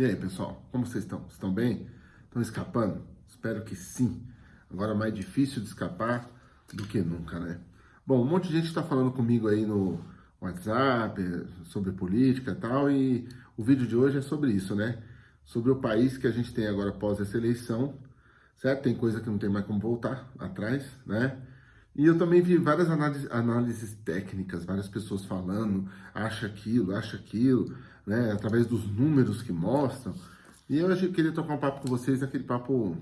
E aí, pessoal, como vocês estão? Estão bem? Estão escapando? Espero que sim. Agora mais difícil de escapar do que nunca, né? Bom, um monte de gente está falando comigo aí no WhatsApp sobre política e tal, e o vídeo de hoje é sobre isso, né? Sobre o país que a gente tem agora após essa eleição, certo? Tem coisa que não tem mais como voltar atrás, né? E eu também vi várias análises, análises técnicas, várias pessoas falando, acha aquilo, acha aquilo, né, através dos números que mostram. E eu queria trocar um papo com vocês, aquele papo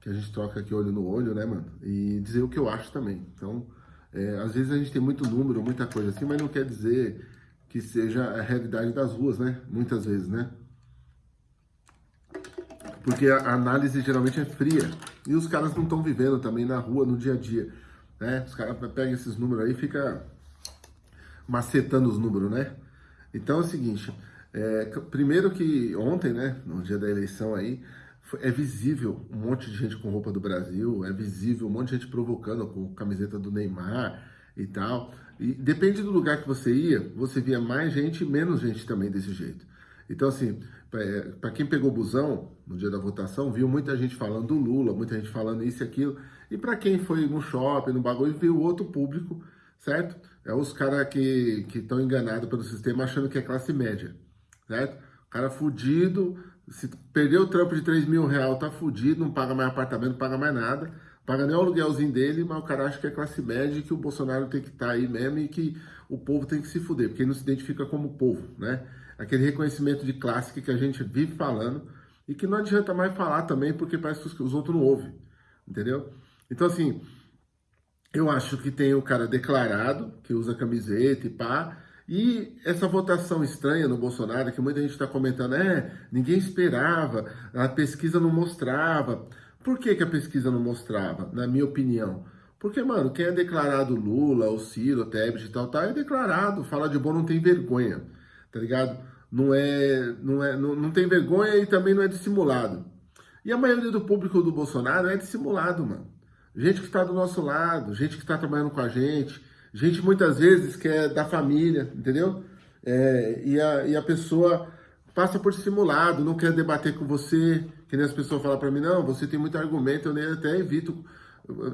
que a gente troca aqui olho no olho, né, mano? E dizer o que eu acho também. Então, é, às vezes a gente tem muito número, muita coisa assim, mas não quer dizer que seja a realidade das ruas, né? Muitas vezes, né? Porque a análise geralmente é fria. E os caras não estão vivendo também na rua, no dia a dia. Né? Os caras pegam esses números aí e ficam macetando os números, né? Então é o seguinte, é, primeiro que ontem, né, no dia da eleição aí, é visível um monte de gente com roupa do Brasil, é visível um monte de gente provocando com camiseta do Neymar e tal. E depende do lugar que você ia, você via mais gente e menos gente também desse jeito. Então, assim, para quem pegou busão no dia da votação, viu muita gente falando do Lula, muita gente falando isso e aquilo. E para quem foi no shopping, no bagulho, viu outro público, certo? É os caras que estão enganados pelo sistema achando que é classe média, certo? O cara fudido, se perdeu o trampo de 3 mil reais, tá fudido, não paga mais apartamento, não paga mais nada, paga nem o aluguelzinho dele, mas o cara acha que é classe média e que o Bolsonaro tem que estar tá aí mesmo e que o povo tem que se fuder, porque ele não se identifica como povo, né? Aquele reconhecimento de classe que a gente vive falando e que não adianta mais falar também, porque parece que os outros não ouvem, entendeu? Então, assim, eu acho que tem o cara declarado, que usa camiseta e pá, e essa votação estranha no Bolsonaro, que muita gente está comentando, é, ninguém esperava, a pesquisa não mostrava. Por que, que a pesquisa não mostrava, na minha opinião? Porque, mano, quem é declarado Lula, o Ciro, o Tebet e tal, tal, é declarado. Fala de bom não tem vergonha, tá ligado? Não é, não é, não, não tem vergonha e também não é dissimulado. E a maioria do público do Bolsonaro é dissimulado, mano gente que está do nosso lado, gente que está trabalhando com a gente, gente muitas vezes que é da família, entendeu? É, e, a, e a pessoa passa por simulado, não quer debater com você, que nem as pessoas falam para mim, não, você tem muito argumento, eu nem até evito.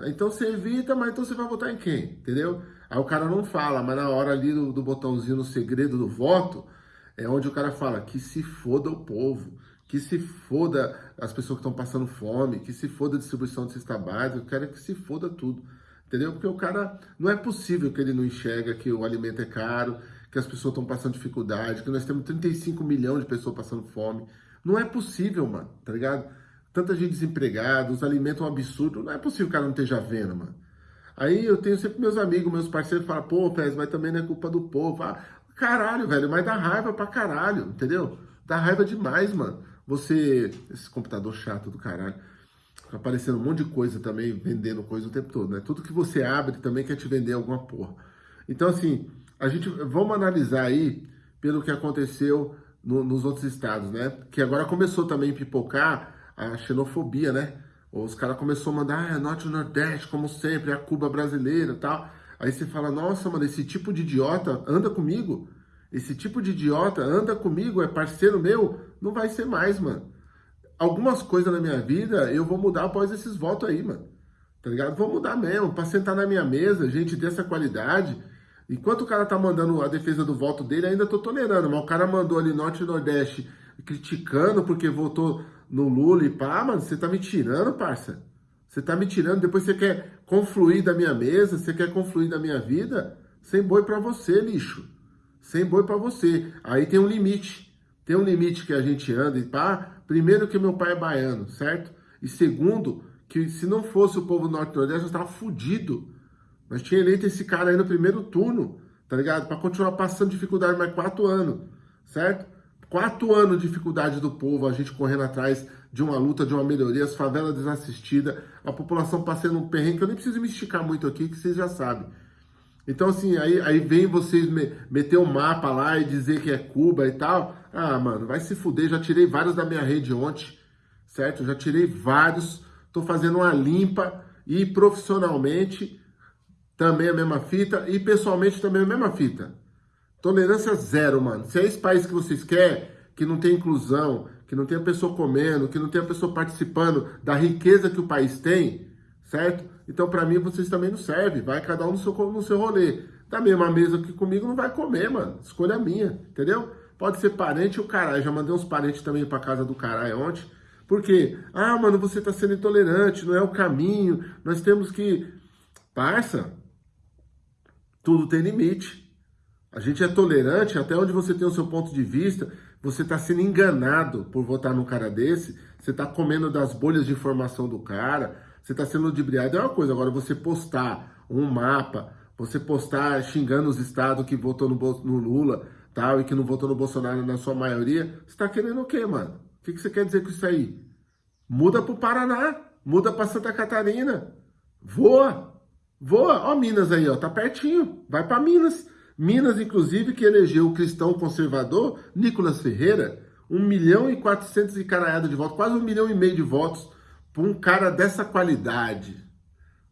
Então você evita, mas então você vai votar em quem, entendeu? Aí o cara não fala, mas na hora ali do, do botãozinho no segredo do voto, é onde o cara fala que se foda o povo, que se foda as pessoas que estão passando fome, que se foda a distribuição de cesta básica, eu quero que se foda tudo, entendeu? Porque o cara, não é possível que ele não enxerga que o alimento é caro, que as pessoas estão passando dificuldade, que nós temos 35 milhões de pessoas passando fome. Não é possível, mano, tá ligado? Tanta gente desempregada, os alimentos é um absurdo, não é possível que o cara não esteja vendo, mano. Aí eu tenho sempre meus amigos, meus parceiros, falam, pô, Pérez, mas também não é culpa do povo. Ah, caralho, velho, mas dá raiva pra caralho, entendeu? Dá raiva demais, mano. Você, esse computador chato do caralho, fica aparecendo um monte de coisa também, vendendo coisa o tempo todo, né? Tudo que você abre também quer te vender alguma porra. Então, assim, a gente, vamos analisar aí pelo que aconteceu no, nos outros estados, né? Que agora começou também a pipocar a xenofobia, né? Os caras começaram a mandar, ah, Norte e Nordeste, como sempre, a Cuba brasileira e tal. Aí você fala, nossa, mano, esse tipo de idiota anda comigo esse tipo de idiota anda comigo, é parceiro meu, não vai ser mais, mano. Algumas coisas na minha vida eu vou mudar após esses votos aí, mano. Tá ligado? Vou mudar mesmo, pra sentar na minha mesa, gente dessa qualidade. Enquanto o cara tá mandando a defesa do voto dele, ainda tô tolerando. Mas o cara mandou ali Norte e Nordeste criticando porque votou no Lula e pá, mano, você tá me tirando, parça. Você tá me tirando, depois você quer confluir da minha mesa, você quer confluir da minha vida? Sem boi pra você, lixo sem boi para você. Aí tem um limite. Tem um limite que a gente anda e pá. Primeiro que meu pai é baiano, certo? E segundo, que se não fosse o povo norte-nordeste, nós tava fudido. Nós tinha eleito esse cara aí no primeiro turno, tá ligado? Para continuar passando dificuldade mais quatro anos, certo? Quatro anos de dificuldade do povo, a gente correndo atrás de uma luta, de uma melhoria, as favelas desassistidas, a população passando um perrengue, que eu nem preciso me esticar muito aqui, que vocês já sabem. Então, assim, aí, aí vem vocês me, meter o um mapa lá e dizer que é Cuba e tal. Ah, mano, vai se fuder. Já tirei vários da minha rede ontem, certo? Já tirei vários. Tô fazendo uma limpa e profissionalmente também a mesma fita e pessoalmente também a mesma fita. Tolerância zero, mano. Se é esse país que vocês querem, que não tem inclusão, que não tem a pessoa comendo, que não tem a pessoa participando da riqueza que o país tem, certo? Então, para mim, vocês também não servem. Vai cada um no seu, no seu rolê. Da mesma mesa que comigo, não vai comer, mano. Escolha minha, entendeu? Pode ser parente ou caralho. Já mandei uns parentes também pra casa do caralho ontem. Por quê? Ah, mano, você tá sendo intolerante, não é o caminho. Nós temos que... Parça, tudo tem limite. A gente é tolerante até onde você tem o seu ponto de vista. Você está sendo enganado por votar num cara desse. Você está comendo das bolhas de informação do cara. Você está sendo ludibriado. É uma coisa. Agora, você postar um mapa, você postar xingando os estados que votou no, no Lula tal, e que não votou no Bolsonaro na sua maioria, você está querendo o quê, mano? O que, que você quer dizer com isso aí? Muda para o Paraná. Muda para Santa Catarina. Voa. Voa. Ó Minas aí, ó. Tá pertinho. Vai para Minas. Minas, inclusive, que elegeu o cristão conservador, Nicolas Ferreira, 1 milhão e 400 e caralhada de votos, quase um milhão e meio de votos, para um cara dessa qualidade.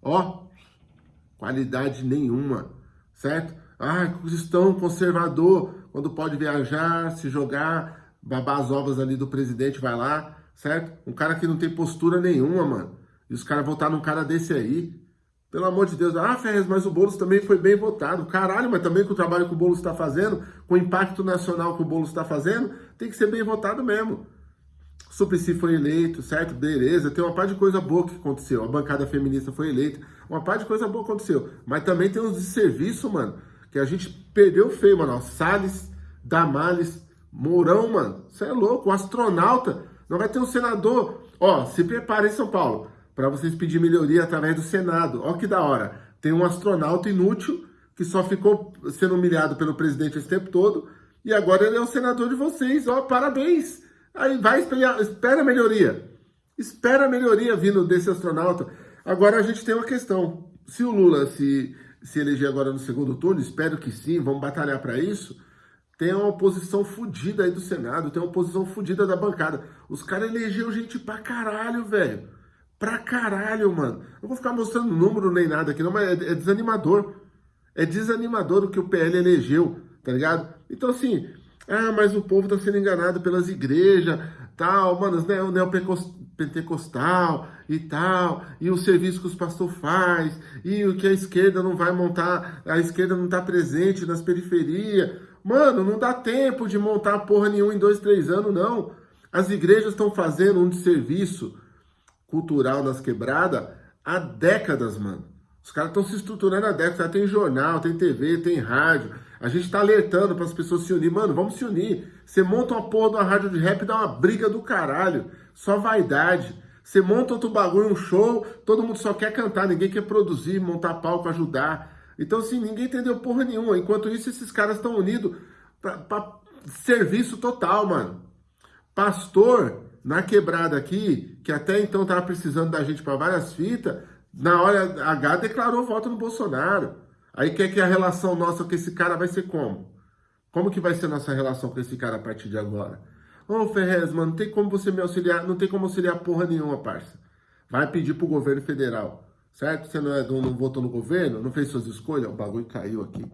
Ó, qualidade nenhuma, certo? Ah, cristão conservador, quando pode viajar, se jogar, babar as ovas ali do presidente, vai lá, certo? Um cara que não tem postura nenhuma, mano. E os caras votaram num cara desse aí, pelo amor de Deus. Ah, Ferrez, mas o Boulos também foi bem votado. Caralho, mas também com o trabalho que o Boulos está fazendo, com o impacto nacional que o Boulos está fazendo, tem que ser bem votado mesmo. Suplicy foi eleito, certo? Beleza, tem uma parte de coisa boa que aconteceu. A bancada feminista foi eleita, uma parte de coisa boa aconteceu. Mas também tem uns de serviço, mano, que a gente perdeu feio, mano. Salles, Damales, Mourão, mano. Você é louco, o astronauta. Não vai ter um senador. Ó, se prepare em São Paulo para vocês pedir melhoria através do Senado. Olha que da hora. Tem um astronauta inútil que só ficou sendo humilhado pelo presidente esse tempo todo e agora ele é o senador de vocês. Ó, parabéns! Aí vai esperar, espera a melhoria. Espera a melhoria vindo desse astronauta. Agora a gente tem uma questão. Se o Lula se, se eleger agora no segundo turno, espero que sim, vamos batalhar para isso. Tem uma oposição fodida aí do Senado, tem uma oposição fodida da bancada. Os caras elegeram gente pra caralho, velho. Pra caralho, mano. Não vou ficar mostrando número nem nada aqui, não, mas é, é desanimador. É desanimador o que o PL elegeu, tá ligado? Então, assim, ah, mas o povo tá sendo enganado pelas igrejas, tal, mano, né, o neopentecostal e tal, e o serviço que os pastores faz, e o que a esquerda não vai montar, a esquerda não tá presente nas periferias. Mano, não dá tempo de montar porra nenhuma em dois, três anos, não. As igrejas estão fazendo um serviço cultural nas quebradas há décadas, mano. Os caras estão se estruturando há décadas. Tem jornal, tem TV, tem rádio. A gente tá alertando para as pessoas se unir. Mano, vamos se unir. Você monta uma porra de uma rádio de rap e dá uma briga do caralho. Só vaidade. Você monta outro bagulho, um show, todo mundo só quer cantar, ninguém quer produzir, montar palco, ajudar. Então, assim, ninguém entendeu porra nenhuma. Enquanto isso, esses caras estão unidos para serviço total, mano. Pastor na quebrada aqui, que até então estava precisando da gente para várias fitas, na hora H declarou voto no Bolsonaro. Aí quer que a relação nossa com esse cara vai ser como? Como que vai ser nossa relação com esse cara a partir de agora? Ô oh, Ferrez, mano, não tem como você me auxiliar, não tem como auxiliar porra nenhuma, parça. Vai pedir pro governo federal, certo? Você não, é, não, votou no governo, não fez suas escolhas, o bagulho caiu aqui.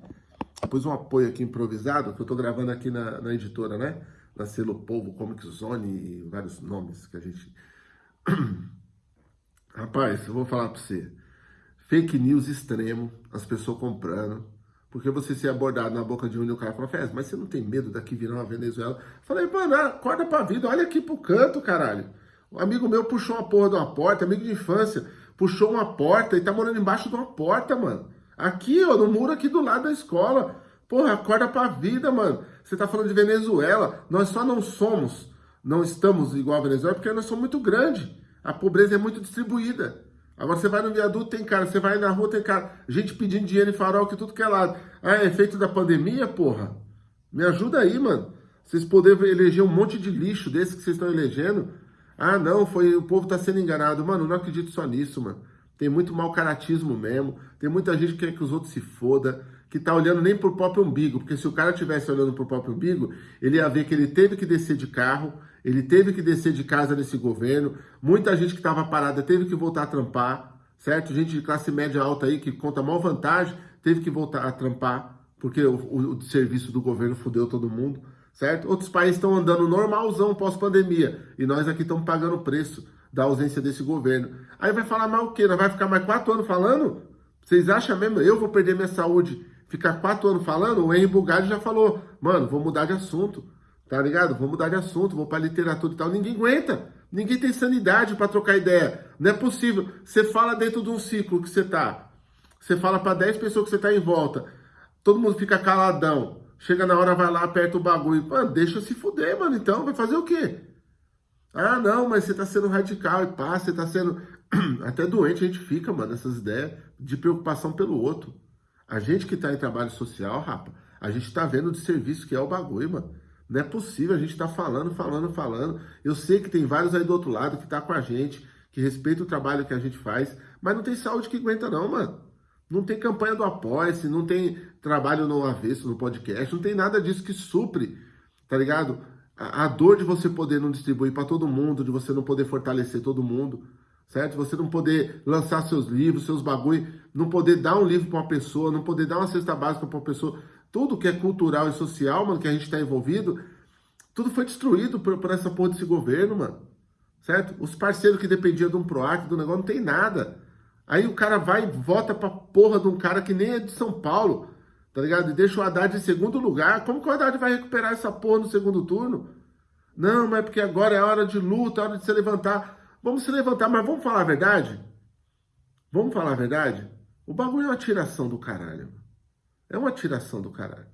Pus um apoio aqui improvisado, que eu tô gravando aqui na, na editora, né? na Selo Povo, Comic Zone e vários nomes que a gente... Rapaz, eu vou falar para você. Fake news extremo, as pessoas comprando, porque você ser abordado na boca de um e o cara Fez, mas você não tem medo daqui virar uma Venezuela? Falei, mano, acorda pra vida, olha aqui pro canto, caralho. Um amigo meu puxou uma porra de uma porta, amigo de infância, puxou uma porta e tá morando embaixo de uma porta, mano. Aqui, ó, no muro aqui do lado da escola. Porra, acorda pra vida, mano. Você tá falando de Venezuela. Nós só não somos, não estamos igual a Venezuela porque nós somos muito grandes. A pobreza é muito distribuída. Agora você vai no viaduto, tem cara. Você vai na rua, tem cara. Gente pedindo dinheiro em farol que tudo que é lado. Ah, é efeito da pandemia, porra? Me ajuda aí, mano. Vocês poderem eleger um monte de lixo desse que vocês estão elegendo. Ah, não, foi o povo tá sendo enganado. Mano, não acredito só nisso, mano. Tem muito mau caratismo mesmo. Tem muita gente que quer que os outros se foda que está olhando nem para o próprio umbigo, porque se o cara estivesse olhando para o próprio umbigo, ele ia ver que ele teve que descer de carro, ele teve que descer de casa nesse governo, muita gente que estava parada teve que voltar a trampar, certo? Gente de classe média alta aí que conta maior vantagem, teve que voltar a trampar, porque o, o, o serviço do governo fudeu todo mundo, certo? Outros países estão andando normalzão pós-pandemia e nós aqui estamos pagando o preço da ausência desse governo. Aí vai falar mais o quê? Nós vai ficar mais quatro anos falando? Vocês acham mesmo? Eu vou perder minha saúde, ficar quatro anos falando? O Henry Bugatti já falou, mano, vou mudar de assunto, tá ligado? Vou mudar de assunto, vou para literatura e tal. Ninguém aguenta, ninguém tem sanidade para trocar ideia. Não é possível. Você fala dentro de um ciclo que você tá, você fala para 10 pessoas que você tá em volta, todo mundo fica caladão. Chega na hora, vai lá, aperta o bagulho. Mano, deixa se fuder, mano. Então, vai fazer o quê? Ah, não, mas você tá sendo radical e pá, você tá sendo. Até doente a gente fica, mano, nessas ideias de preocupação pelo outro. A gente que tá em trabalho social, rapa, a gente tá vendo de serviço que é o bagulho, mano. Não é possível, a gente tá falando, falando, falando. Eu sei que tem vários aí do outro lado que tá com a gente, que respeita o trabalho que a gente faz, mas não tem saúde que aguenta não, mano. Não tem campanha do Apoia-se, não tem trabalho no avesso, no podcast, não tem nada disso que supre, tá ligado? a, dor de você poder não distribuir para todo mundo, de você não poder fortalecer todo mundo, certo? Você não poder lançar seus livros, seus bagulho, não poder dar um livro para uma pessoa, não poder dar uma cesta básica para uma pessoa. Tudo que é cultural e social, mano, que a gente está envolvido, tudo foi destruído por, por, essa porra desse governo, mano. Certo? Os parceiros que dependiam de um PROAC, do negócio, não tem nada. Aí o cara vai e vota pra porra de um cara que nem é de São Paulo tá ligado? E deixa o Haddad em segundo lugar. Como que o Haddad vai recuperar essa porra no segundo turno? Não, mas é porque agora é hora de luta, é hora de se levantar. Vamos se levantar, mas vamos falar a verdade? Vamos falar a verdade? O bagulho é uma tiração do caralho. É uma tiração do caralho.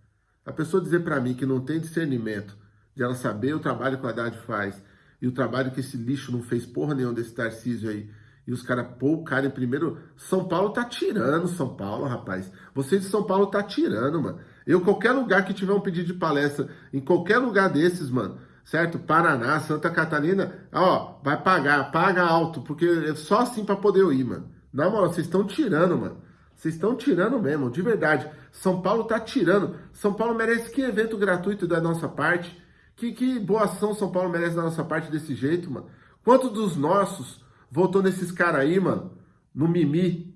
A pessoa dizer para mim que não tem discernimento de ela saber o trabalho que o Haddad faz e o trabalho que esse lixo não fez porra nenhuma desse Tarcísio aí e os caras pô o cara em primeiro. São Paulo tá tirando, São Paulo, rapaz. Vocês de São Paulo tá tirando, mano. Eu, qualquer lugar que tiver um pedido de palestra, em qualquer lugar desses, mano, certo? Paraná, Santa Catarina, ó, vai pagar, paga alto, porque é só assim para poder eu ir, mano. Na moral, vocês estão tirando, mano. Vocês estão tirando mesmo, de verdade. São Paulo tá tirando. São Paulo merece que evento gratuito da nossa parte. Que, que boa ação São Paulo merece da nossa parte desse jeito, mano. Quantos dos nossos Voltou nesses caras aí, mano, no mimi.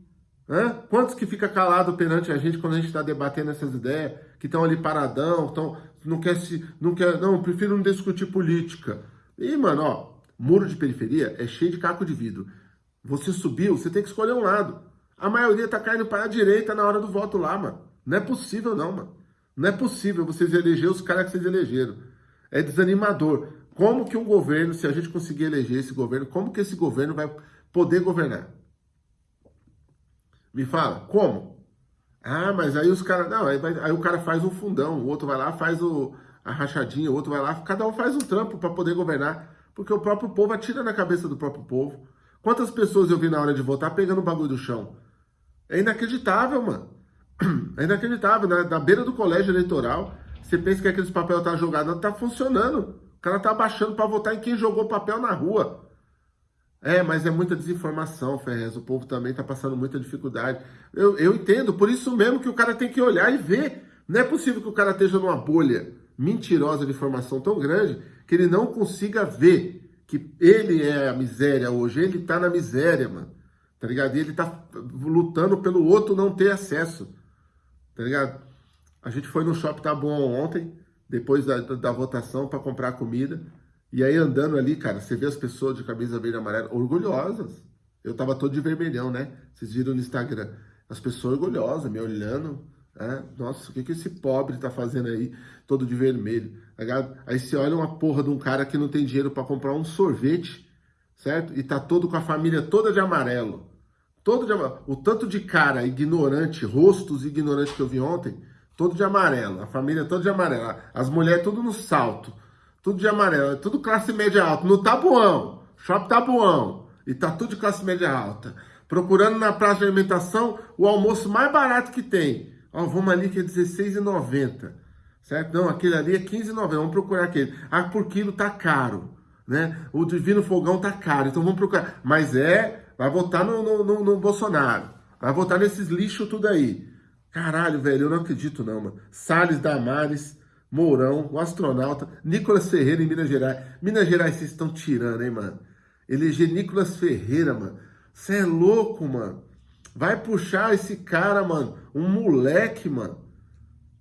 Hã? Quantos que fica calado perante a gente quando a gente está debatendo essas ideias, que estão ali paradão, tão, não quer se, não quer, não, prefiro não discutir política. E, mano, ó, muro de periferia é cheio de caco de vidro. Você subiu, você tem que escolher um lado. A maioria tá caindo para a direita na hora do voto lá, mano. Não é possível não, mano. Não é possível vocês eleger os caras que vocês elegeram. É desanimador. Como que um governo, se a gente conseguir eleger esse governo, como que esse governo vai poder governar? Me fala, como? Ah, mas aí os caras. Não, aí, vai, aí, o cara faz um fundão, o outro vai lá, faz o, a rachadinha, o outro vai lá, cada um faz um trampo para poder governar. Porque o próprio povo atira na cabeça do próprio povo. Quantas pessoas eu vi na hora de votar pegando o bagulho do chão? É inacreditável, mano. É inacreditável. Na, na beira do colégio eleitoral, você pensa que aqueles papel tá jogado, não tá funcionando. O cara tá baixando para votar em quem jogou papel na rua. É, mas é muita desinformação, Ferrez. O povo também tá passando muita dificuldade. Eu, eu entendo, por isso mesmo que o cara tem que olhar e ver. Não é possível que o cara esteja numa bolha mentirosa de informação tão grande que ele não consiga ver que ele é a miséria hoje. Ele tá na miséria, mano. Tá ligado? E ele tá lutando pelo outro não ter acesso. Tá ligado? A gente foi no Shopping Tá Bom ontem depois da, da votação para comprar comida. E aí andando ali, cara, você vê as pessoas de camisa verde e amarela orgulhosas. Eu tava todo de vermelhão, né? Vocês viram no Instagram. As pessoas orgulhosas, me olhando. Né? Nossa, o que, que esse pobre tá fazendo aí, todo de vermelho? Tá aí você olha uma porra de um cara que não tem dinheiro para comprar um sorvete, certo? E tá todo com a família toda de amarelo. Todo de amarelo. O tanto de cara ignorante, rostos ignorantes que eu vi ontem, todo de amarelo, a família toda de amarelo, as mulheres tudo no salto, tudo de amarelo, tudo classe média alta, no Tabuão, shopping Tabuão, e tá tudo de classe média alta, procurando na praça de alimentação o almoço mais barato que tem, ó, vamos ali que é R$16,90, certo? Não, aquele ali é R$15,90, vamos procurar aquele, ah, por quilo tá caro, né? O Divino Fogão tá caro, então vamos procurar, mas é, vai votar no, no, no, no Bolsonaro, vai votar nesses lixos tudo aí, Caralho, velho, eu não acredito não, mano. Salles Damares, Mourão, o astronauta, Nicolas Ferreira em Minas Gerais. Minas Gerais, vocês estão tirando, hein, mano? Eleger Nicolas Ferreira, mano. Você é louco, mano. Vai puxar esse cara, mano. Um moleque, mano.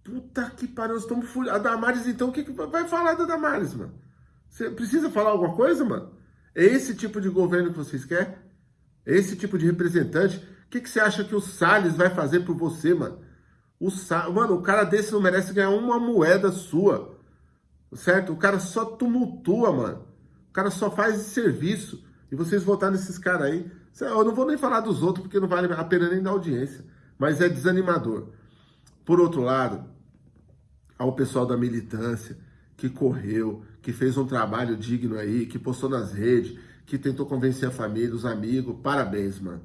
Puta que pariu, nós estamos furados. A Damares, então, o que, que vai falar da Damares, mano? Você precisa falar alguma coisa, mano? É esse tipo de governo que vocês querem? Esse tipo de representante? O que, que você acha que o Salles vai fazer por você, mano? O Sa... Mano, o cara desse não merece ganhar uma moeda sua. Certo? O cara só tumultua, mano. O cara só faz serviço. E vocês votar nesses caras aí. Eu não vou nem falar dos outros, porque não vale a pena nem dar audiência. Mas é desanimador. Por outro lado, ao pessoal da militância que correu, que fez um trabalho digno aí, que postou nas redes, que tentou convencer a família, os amigos, parabéns, mano.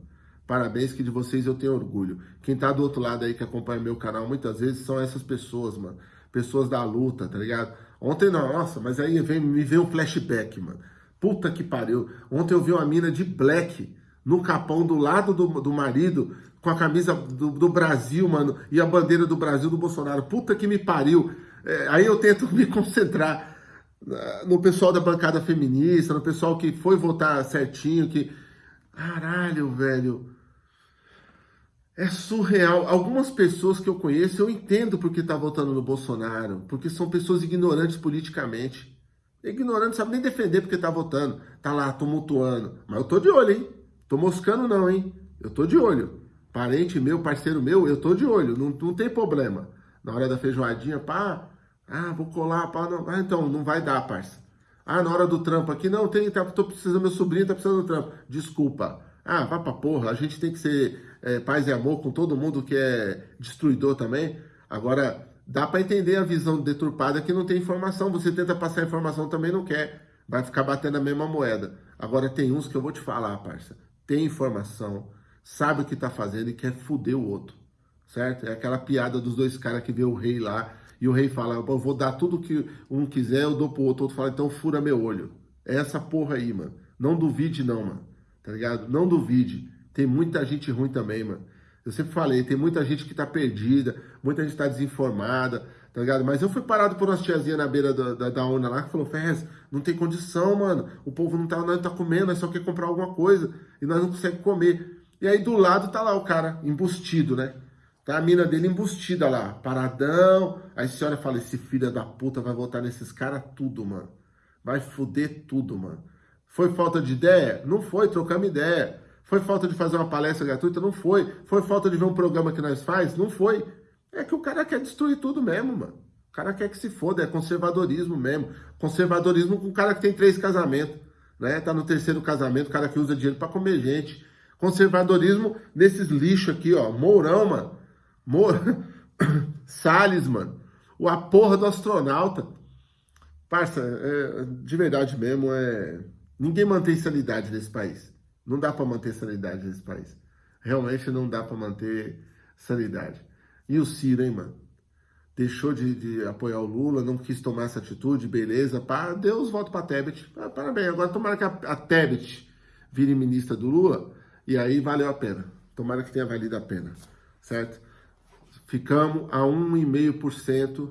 Parabéns que de vocês eu tenho orgulho. Quem tá do outro lado aí que acompanha meu canal muitas vezes são essas pessoas, mano. Pessoas da luta, tá ligado? Ontem, nossa, mas aí vem, me veio um flashback, mano. Puta que pariu. Ontem eu vi uma mina de black no capão do lado do, do marido, com a camisa do, do, Brasil, mano, e a bandeira do Brasil do Bolsonaro. Puta que me pariu. É, aí eu tento me concentrar no pessoal da bancada feminista, no pessoal que foi votar certinho, que... Caralho, velho. É surreal. Algumas pessoas que eu conheço, eu entendo porque tá votando no Bolsonaro, porque são pessoas ignorantes politicamente. Ignorante, não sabe nem defender porque tá votando. Tá lá tumultuando. Mas eu tô de olho, hein? Tô moscando não, hein? Eu tô de olho. Parente meu, parceiro meu, eu tô de olho. Não, não tem problema. Na hora da feijoadinha, pá, ah, vou colar, pá, não. Ah, então, não vai dar, parça. Ah, na hora do trampo aqui, não, tem, tá, tô precisando, meu sobrinho tá precisando do trampo. Desculpa. Ah, vai pra porra, a gente tem que ser é, paz e amor com todo mundo que é destruidor também. Agora, dá para entender a visão deturpada que não tem informação. Você tenta passar informação também não quer. Vai ficar batendo a mesma moeda. Agora, tem uns que eu vou te falar, parça. Tem informação, sabe o que tá fazendo e quer fuder o outro. Certo? É aquela piada dos dois caras que vê o rei lá e o rei fala, eu vou dar tudo que um quiser, eu dou pro outro. O outro fala, então fura meu olho. É essa porra aí, mano. Não duvide não, mano tá ligado? Não duvide, tem muita gente ruim também, mano. Eu sempre falei, tem muita gente que tá perdida, muita gente tá desinformada, tá ligado? Mas eu fui parado por umas tiazinhas na beira da, da, da urna lá que falou, Ferrez, não tem condição, mano. O povo não tá, não tá comendo, nós só quer comprar alguma coisa e nós não conseguimos comer. E aí do lado tá lá o cara, embustido, né? Tá a mina dele embustida lá, paradão. Aí a senhora fala, esse filho da puta vai votar nesses caras tudo, mano. Vai foder tudo, mano. Foi falta de ideia? Não foi, trocamos ideia. Foi falta de fazer uma palestra gratuita? Não foi. Foi falta de ver um programa que nós faz? Não foi. É que o cara quer destruir tudo mesmo, mano. O cara quer que se foda, é conservadorismo mesmo. Conservadorismo com o cara que tem três casamentos, né? Tá no terceiro casamento, o cara que usa dinheiro para comer gente. Conservadorismo nesses lixos aqui, ó. Mourão, mano. Mourão. Salles, mano. O a porra do astronauta. Parça, é, de verdade mesmo, é... Ninguém mantém sanidade nesse país. Não dá para manter sanidade nesse país. Realmente não dá para manter sanidade. E o Ciro, hein, mano? Deixou de, de, apoiar o Lula, não quis tomar essa atitude, beleza. Pá, Deus volta para Tebet. Ah, parabéns. Agora tomara que a, a Tebet vire ministra do Lula e aí valeu a pena. Tomara que tenha valido a pena, certo? Ficamos a 1,5%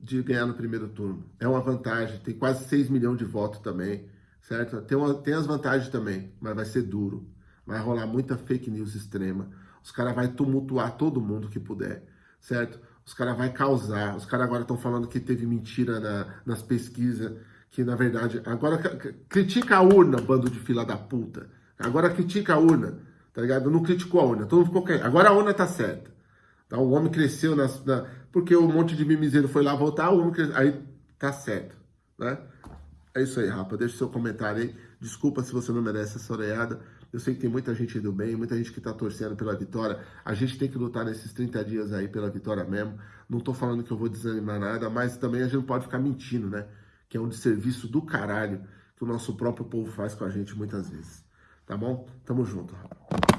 de ganhar no primeiro turno. É uma vantagem, tem quase 6 milhões de votos também certo? Tem, uma, tem as vantagens também, mas vai ser duro. Vai rolar muita fake news extrema. Os caras vão tumultuar todo mundo que puder, certo? Os caras vão causar. Os caras agora estão falando que teve mentira na, nas pesquisas, que na verdade... Agora critica a urna, bando de fila da puta. Agora critica a urna, tá ligado? Não criticou a urna, todo mundo ficou. Agora a urna tá certa. Tá? O homem cresceu nas, na, porque um monte de mimizeiro foi lá votar, o homem cresceu, aí tá certo, né? É isso aí, rapa. Deixa seu comentário aí. Desculpa se você não merece essa oreada. Eu sei que tem muita gente do bem, muita gente que tá torcendo pela vitória. A gente tem que lutar nesses 30 dias aí pela vitória mesmo. Não tô falando que eu vou desanimar nada, mas também a gente não pode ficar mentindo, né? Que é um desserviço do caralho que o nosso próprio povo faz com a gente muitas vezes. Tá bom? Tamo junto, rapa.